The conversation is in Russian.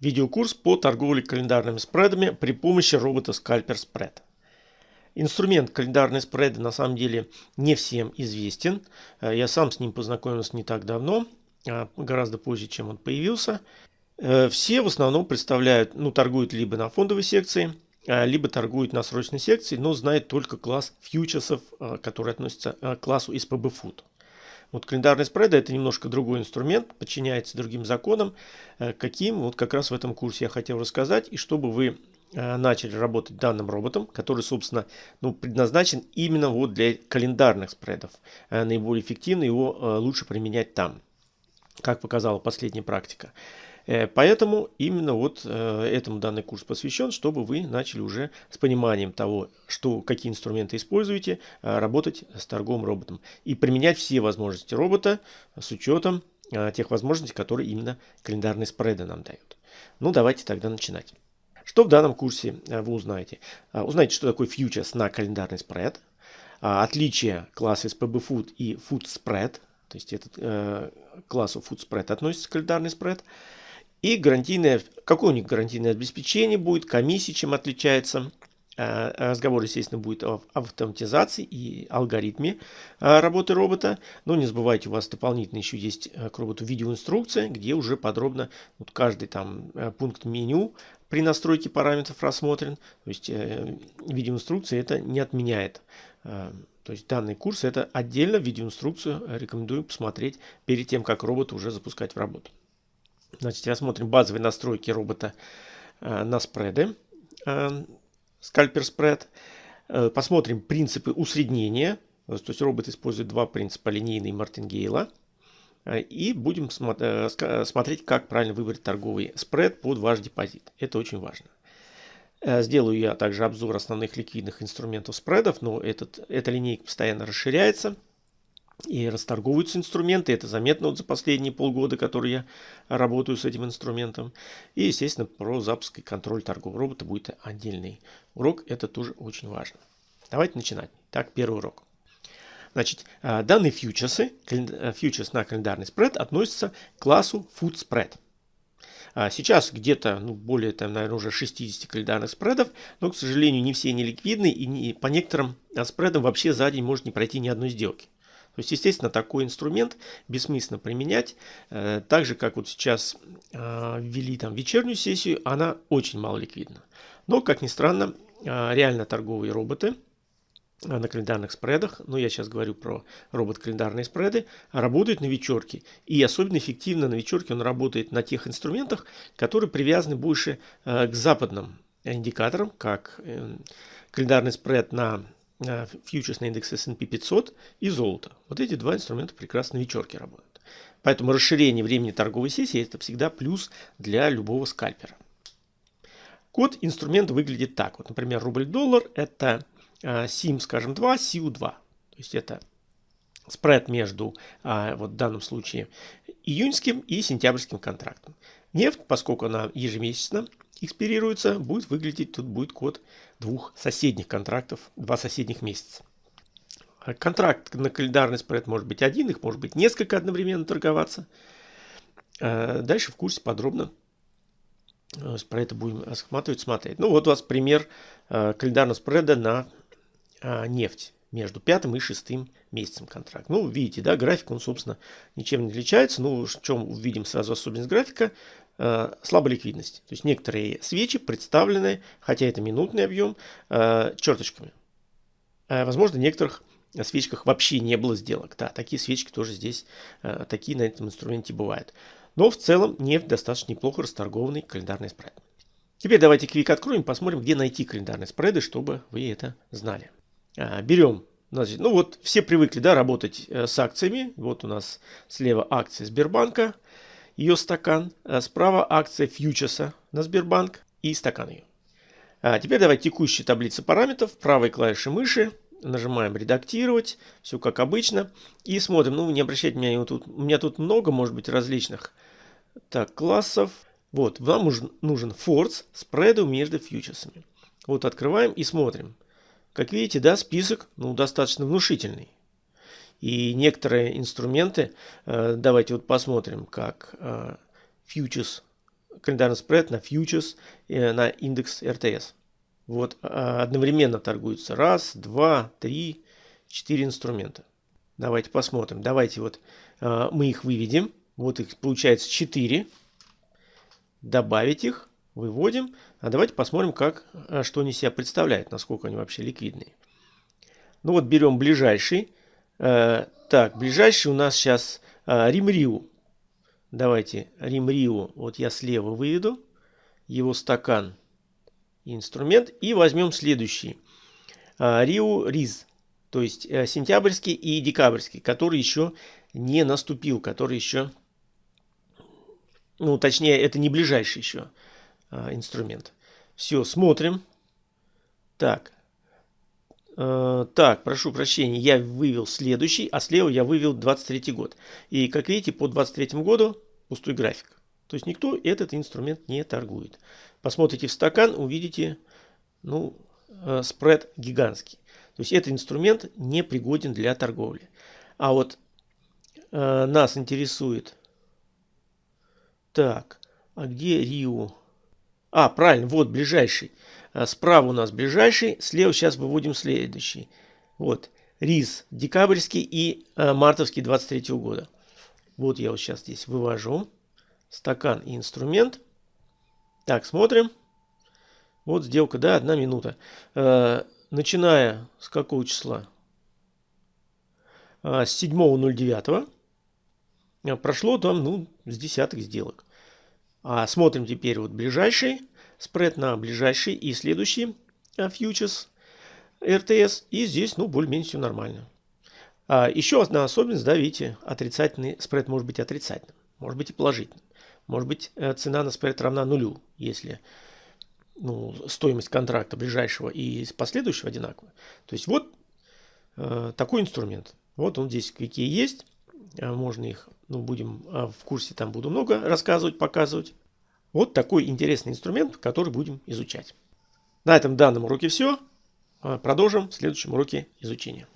Видеокурс по торговле календарными спредами при помощи робота Scalper Spread. Инструмент календарные спреды на самом деле не всем известен. Э, я сам с ним познакомился не так давно, а гораздо позже, чем он появился. Э, все в основном представляют, ну, торгуют либо на фондовой секции, а, либо торгуют на срочной секции, но знают только класс фьючерсов, э, который относится к классу SPB Food. Вот календарный спред это немножко другой инструмент, подчиняется другим законам. Э, каким, вот как раз в этом курсе я хотел рассказать. И чтобы вы э, начали работать данным роботом, который, собственно, ну, предназначен именно вот для календарных спредов. Э, наиболее эффективно его лучше применять там, как показала последняя практика. Э, поэтому именно вот э, этому данный курс посвящен, чтобы вы начали уже с пониманием того, что, какие инструменты используете, э, работать с торговым роботом и применять все возможности робота с учетом тех возможностей, которые именно календарные спреды нам дают. Ну, давайте тогда начинать. Что в данном курсе вы узнаете? Узнаете, что такое фьючерс на календарный спред, отличие класса SPB Food и Food Spread, то есть этот э, классу Food Spread относится календарный спред, и гарантийное, какое у них гарантийное обеспечение будет, комиссия чем отличается. Э, разговор, естественно, будет о автоматизации и алгоритме э, работы робота. Но не забывайте, у вас дополнительно еще есть э, к роботу видеоинструкция, где уже подробно вот каждый там пункт меню при настройке параметров рассмотрен. То есть видеоинструкция это не отменяет. То есть данный курс это отдельно видеоинструкцию рекомендую посмотреть перед тем, как робот уже запускать в работу. Значит, рассмотрим базовые настройки робота э, на спреды. Э, скальпер спред. Э, посмотрим принципы усреднения. То есть робот использует два принципа линейный и мартингейла. И будем смотреть, как правильно выбрать торговый спред под ваш депозит. Это очень важно. Сделаю я также обзор основных ликвидных инструментов спредов, но этот, эта линейка постоянно расширяется и расторговываются инструменты. Это заметно вот за последние полгода, которые я работаю с этим инструментом. И, естественно, про запуск и контроль торгового робота будет отдельный урок. Это тоже очень важно. Давайте начинать. Так, первый урок. Значит, а, данные фьючерсы, э, фьючерс на календарный спред относятся к классу Food Spread. А, сейчас где-то ну, более, там, наверное, уже 60 календарных спредов, но, к сожалению, не все не ликвидны, и не, по некоторым спредам вообще за день может не пройти ни одной сделки. То есть, естественно, такой инструмент бессмысленно применять. Э, так же, как вот сейчас э, ввели там вечернюю сессию, она очень мало ликвидна. Но, как ни странно, э, реально торговые роботы на календарных спредах, но я сейчас говорю про робот-календарные спреды, работают на вечерке. И особенно эффективно на вечерке он работает на тех инструментах, которые привязаны больше к западным индикаторам, как календарный спред на фьючерсный индекс S&P 500 и золото. Вот эти два инструмента прекрасно на вечерке работают. Поэтому расширение времени торговой сессии это всегда плюс для любого скальпера. Код инструмента выглядит так. Вот, например, рубль-доллар это SIM, скажем, 2, SIU 2. То есть это спред между, а, вот в данном случае, июньским и сентябрьским контрактом. Нефть, поскольку она ежемесячно экспирируется, будет выглядеть, тут будет код двух соседних контрактов, два соседних месяца. Контракт на календарный спред может быть один, их может быть несколько одновременно торговаться. Э, дальше в курсе подробно э, про это будем рассматривать, смотреть. Ну вот у вас пример э, календарного спреда на нефть между пятым и шестым месяцем контракта. Ну, видите, да, график, он, собственно, ничем не отличается. Ну, в чем увидим сразу особенность графика? Э, слабая ликвидность. То есть некоторые свечи представлены, хотя это минутный объем, э, черточками. Э, возможно, в некоторых свечках вообще не было сделок. Да, такие свечки тоже здесь, такие на этом инструменте бывают. Но в целом нефть достаточно неплохо расторгованный календарный спред. Теперь давайте квик откроем, посмотрим, где найти календарные спреды, чтобы вы это знали. Берем, значит, ну вот все привыкли да, работать с акциями. Вот у нас слева акция Сбербанка, ее стакан. А справа акция фьючерса на Сбербанк и стакан ее. А теперь давайте текущие таблицы параметров. Правой клавишей мыши нажимаем редактировать. Все как обычно. И смотрим. Ну, не обращайте внимания, тут, у меня тут много, может быть, различных так, классов. Вот, вам нужен форс спреду между фьючерсами. Вот открываем и смотрим. Как видите, да, список ну, достаточно внушительный. И некоторые инструменты, э, давайте вот посмотрим, как э, фьючерс календарный спред на фьючерс, на индекс РТС. Вот одновременно торгуются раз, два, три, четыре инструмента. Давайте посмотрим. Давайте вот мы их выведем. Вот их получается 4. Добавить их, выводим. А давайте посмотрим, как, что они себя представляют, насколько они вообще ликвидные. Ну вот берем ближайший. Так, ближайший у нас сейчас Римриу. Давайте Римриу, вот я слева выведу. Его стакан инструмент. И возьмем следующий. Риу Риз. То есть э, сентябрьский и декабрьский, который еще не наступил, который еще, ну точнее это не ближайший еще инструмент. Все, смотрим. Так, э, так, прошу прощения, я вывел следующий, а слева я вывел 23 год. И как видите, по 23 году пустой график. То есть никто этот инструмент не торгует. Посмотрите в стакан, увидите, ну, э, спред гигантский. То есть этот инструмент не пригоден для торговли. А вот э, нас интересует... Так, а где Рио? А, правильно, вот ближайший. Э, справа у нас ближайший, слева сейчас выводим следующий. Вот, РИЗ декабрьский и э, мартовский 23 -го года. Вот я вот сейчас здесь вывожу. Стакан и инструмент. Так, смотрим. Вот сделка, да, одна минута. Э, начиная с какого числа? А, с 7.09 а, прошло там, ну, с десяток сделок. А смотрим теперь вот ближайший спред на ближайший и следующий а, фьючерс РТС. И здесь, ну, более-менее все нормально. А еще одна особенность, да, видите, отрицательный спред может быть отрицательным, может быть и положительным. Может быть э, цена на спред равна нулю, если ну, стоимость контракта ближайшего и последующего одинаковая. То есть вот э, такой инструмент. Вот он здесь какие есть. Э, можно их, ну, будем э, в курсе, там буду много рассказывать, показывать. Вот такой интересный инструмент, который будем изучать. На этом данном уроке все. Продолжим в следующем уроке изучения.